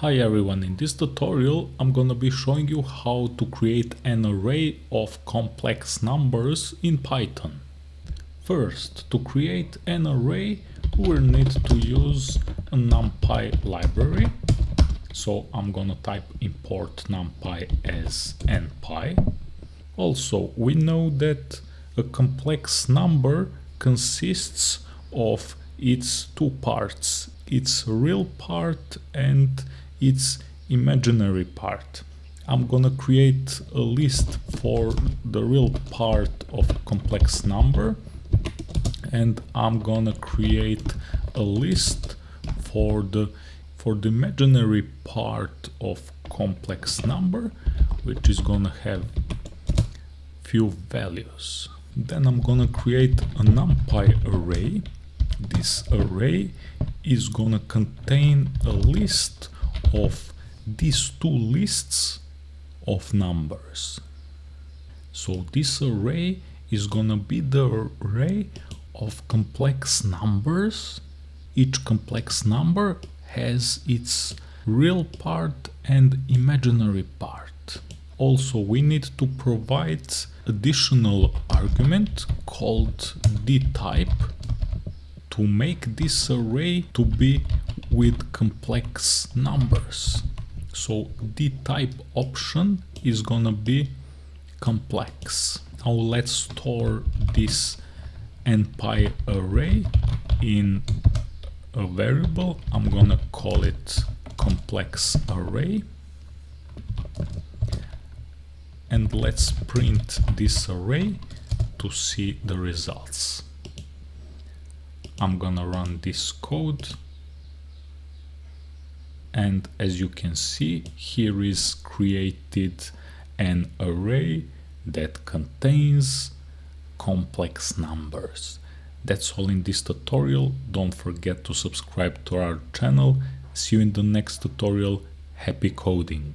Hi everyone, in this tutorial I'm gonna be showing you how to create an array of complex numbers in Python. First, to create an array we'll need to use a NumPy library. So I'm gonna type import NumPy as npy. Also, we know that a complex number consists of its two parts, its real part and its imaginary part. I'm gonna create a list for the real part of a complex number and I'm gonna create a list for the for the imaginary part of complex number which is gonna have few values then I'm gonna create a numpy array this array is gonna contain a list of these two lists of numbers. So this array is gonna be the array of complex numbers. Each complex number has its real part and imaginary part. Also, we need to provide additional argument called dtype to make this array to be with complex numbers. So the type option is gonna be complex. Now let's store this npy array in a variable. I'm gonna call it complex array. And let's print this array to see the results. I'm gonna run this code and as you can see here is created an array that contains complex numbers. That's all in this tutorial. Don't forget to subscribe to our channel. See you in the next tutorial. Happy coding!